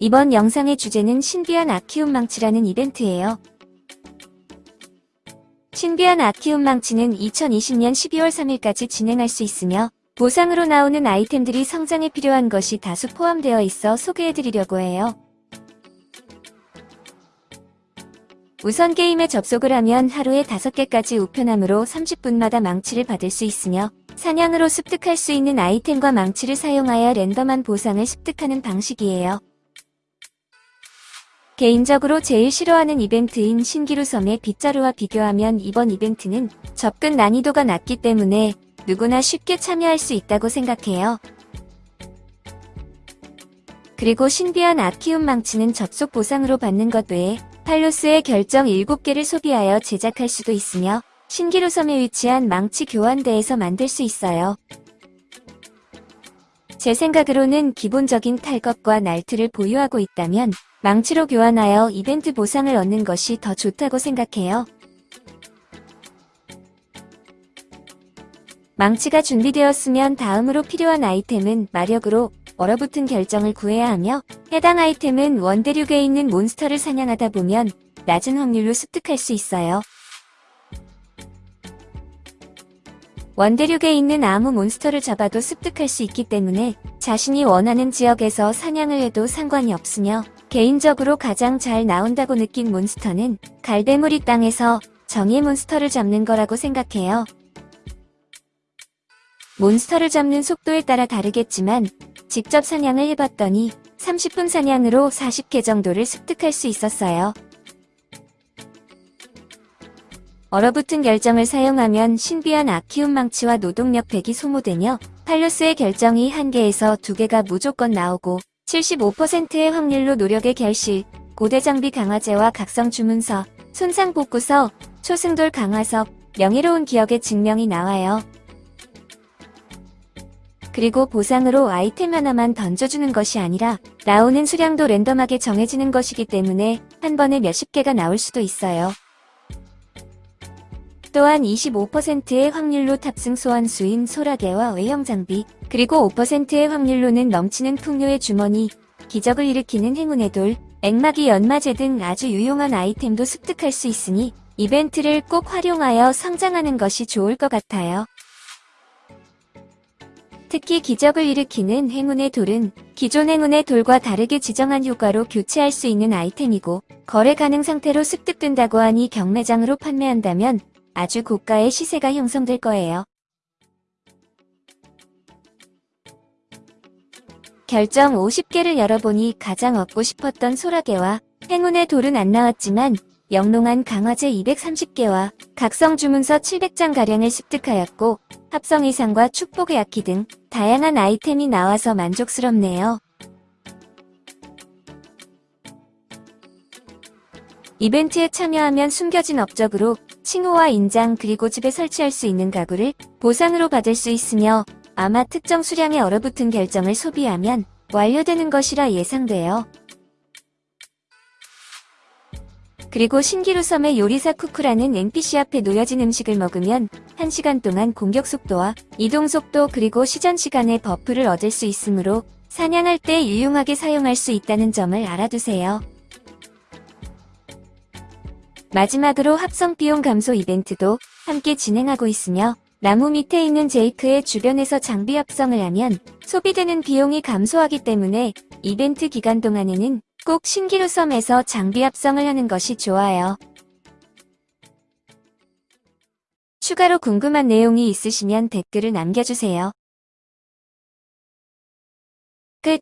이번 영상의 주제는 신비한 아키움 망치라는 이벤트예요. 신비한 아키움 망치는 2020년 12월 3일까지 진행할 수 있으며 보상으로 나오는 아이템들이 성장에 필요한 것이 다수 포함되어 있어 소개해드리려고 해요. 우선 게임에 접속을 하면 하루에 5개까지 우편함으로 30분마다 망치를 받을 수 있으며 사냥으로 습득할 수 있는 아이템과 망치를 사용하여 랜덤한 보상을 습득하는 방식이에요. 개인적으로 제일 싫어하는 이벤트인 신기루 섬의 빗자루와 비교하면 이번 이벤트는 접근 난이도가 낮기 때문에 누구나 쉽게 참여할 수 있다고 생각해요. 그리고 신비한 아키움 망치는 접속 보상으로 받는 것 외에 팔로스의 결정 7개를 소비하여 제작할 수도 있으며 신기루 섬에 위치한 망치 교환대에서 만들 수 있어요. 제 생각으로는 기본적인 탈것과 날트를 보유하고 있다면 망치로 교환하여 이벤트 보상을 얻는 것이 더 좋다고 생각해요. 망치가 준비되었으면 다음으로 필요한 아이템은 마력으로 얼어붙은 결정을 구해야 하며 해당 아이템은 원대륙에 있는 몬스터를 사냥하다 보면 낮은 확률로 습득할 수 있어요. 원대륙에 있는 아무 몬스터를 잡아도 습득할 수 있기 때문에 자신이 원하는 지역에서 사냥을 해도 상관이 없으며 개인적으로 가장 잘 나온다고 느낀 몬스터는 갈대무리 땅에서 정의 몬스터를 잡는 거라고 생각해요. 몬스터를 잡는 속도에 따라 다르겠지만 직접 사냥을 해봤더니 30분 사냥으로 40개 정도를 습득할 수 있었어요. 얼어붙은 결정을 사용하면 신비한 아키움 망치와 노동력 100이 소모되며 팔로스의 결정이 1개에서 2개가 무조건 나오고 75%의 확률로 노력의 결실, 고대 장비 강화제와 각성 주문서, 손상 복구서, 초승돌 강화석, 명예로운 기억의 증명이 나와요. 그리고 보상으로 아이템 하나만 던져주는 것이 아니라 나오는 수량도 랜덤하게 정해지는 것이기 때문에 한 번에 몇십 개가 나올 수도 있어요. 또한 25%의 확률로 탑승 소환수인 소라게와 외형 장비, 그리고 5%의 확률로는 넘치는 풍요의 주머니, 기적을 일으키는 행운의 돌, 액마기 연마제 등 아주 유용한 아이템도 습득할 수 있으니 이벤트를 꼭 활용하여 성장하는 것이 좋을 것 같아요. 특히 기적을 일으키는 행운의 돌은 기존 행운의 돌과 다르게 지정한 효과로 교체할 수 있는 아이템이고 거래 가능 상태로 습득된다고 하니 경매장으로 판매한다면 아주 고가의 시세가 형성될 거예요. 결정 50개를 열어보니 가장 얻고 싶었던 소라게와 행운의 돌은 안 나왔지만 영롱한 강화제 230개와 각성 주문서 700장가량을 습득하였고 합성 이상과 축복의 악기 등 다양한 아이템이 나와서 만족스럽네요. 이벤트에 참여하면 숨겨진 업적으로 칭호와 인장 그리고 집에 설치할 수 있는 가구를 보상으로 받을 수 있으며 아마 특정 수량의 얼어붙은 결정을 소비하면 완료되는 것이라 예상돼요. 그리고 신기루섬의 요리사 쿠쿠라는 NPC 앞에 놓여진 음식을 먹으면 1시간 동안 공격 속도와 이동 속도 그리고 시전 시간의 buff를 얻을 수 있으므로 사냥할 때 유용하게 사용할 수 있다는 점을 알아두세요. 마지막으로 합성비용 감소 이벤트도 함께 진행하고 있으며 나무 밑에 있는 제이크의 주변에서 장비 합성을 하면 소비되는 비용이 감소하기 때문에 이벤트 기간 동안에는 꼭 신기루 섬에서 장비 합성을 하는 것이 좋아요. 추가로 궁금한 내용이 있으시면 댓글을 남겨주세요. 끝